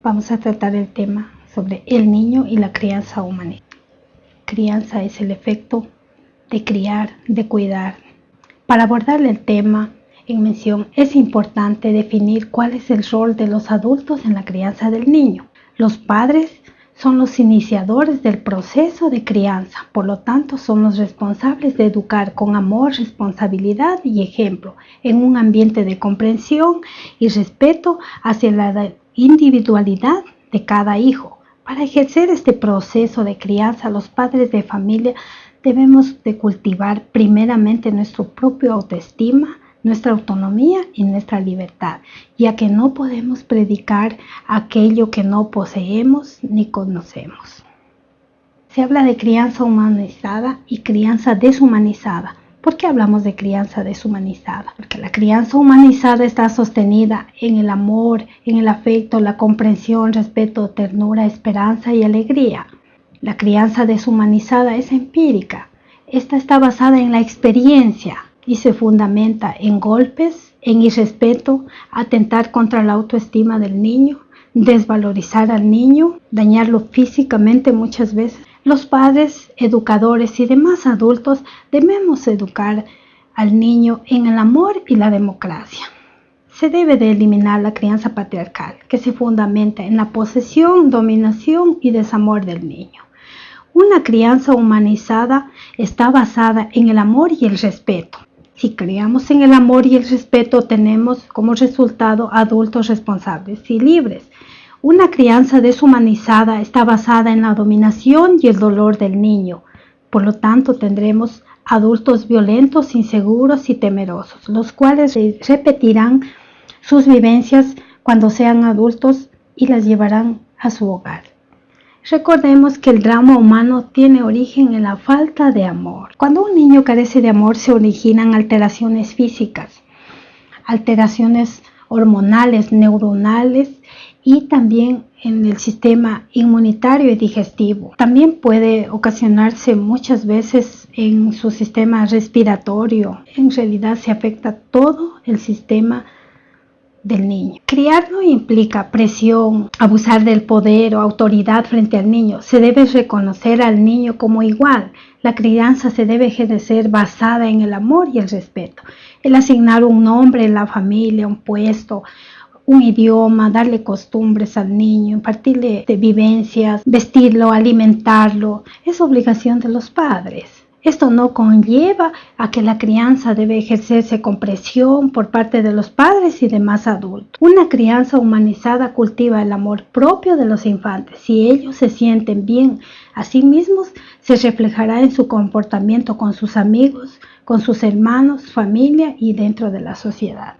Vamos a tratar el tema sobre el niño y la crianza humana. Crianza es el efecto de criar, de cuidar. Para abordar el tema en mención es importante definir cuál es el rol de los adultos en la crianza del niño. Los padres son los iniciadores del proceso de crianza, por lo tanto son los responsables de educar con amor, responsabilidad y ejemplo en un ambiente de comprensión y respeto hacia la individualidad de cada hijo. Para ejercer este proceso de crianza, los padres de familia debemos de cultivar primeramente nuestro propio autoestima, nuestra autonomía y nuestra libertad, ya que no podemos predicar aquello que no poseemos ni conocemos. Se habla de crianza humanizada y crianza deshumanizada. ¿Por qué hablamos de crianza deshumanizada? Porque la crianza humanizada está sostenida en el amor, en el afecto, la comprensión, respeto, ternura, esperanza y alegría. La crianza deshumanizada es empírica. Esta está basada en la experiencia y se fundamenta en golpes, en irrespeto, atentar contra la autoestima del niño, desvalorizar al niño, dañarlo físicamente muchas veces, los padres, educadores y demás adultos debemos educar al niño en el amor y la democracia. Se debe de eliminar la crianza patriarcal, que se fundamenta en la posesión, dominación y desamor del niño. Una crianza humanizada está basada en el amor y el respeto. Si criamos en el amor y el respeto, tenemos como resultado adultos responsables y libres, una crianza deshumanizada está basada en la dominación y el dolor del niño. Por lo tanto, tendremos adultos violentos, inseguros y temerosos, los cuales repetirán sus vivencias cuando sean adultos y las llevarán a su hogar. Recordemos que el drama humano tiene origen en la falta de amor. Cuando un niño carece de amor se originan alteraciones físicas, alteraciones hormonales, neuronales y también en el sistema inmunitario y digestivo. También puede ocasionarse muchas veces en su sistema respiratorio. En realidad se afecta todo el sistema del niño. Criar no implica presión, abusar del poder o autoridad frente al niño. Se debe reconocer al niño como igual. La crianza se debe ejercer basada en el amor y el respeto. El asignar un nombre en la familia, un puesto, un idioma, darle costumbres al niño, impartirle de vivencias, vestirlo, alimentarlo, es obligación de los padres. Esto no conlleva a que la crianza debe ejercerse con presión por parte de los padres y demás adultos. Una crianza humanizada cultiva el amor propio de los infantes. Si ellos se sienten bien a sí mismos, se reflejará en su comportamiento con sus amigos, con sus hermanos, familia y dentro de la sociedad.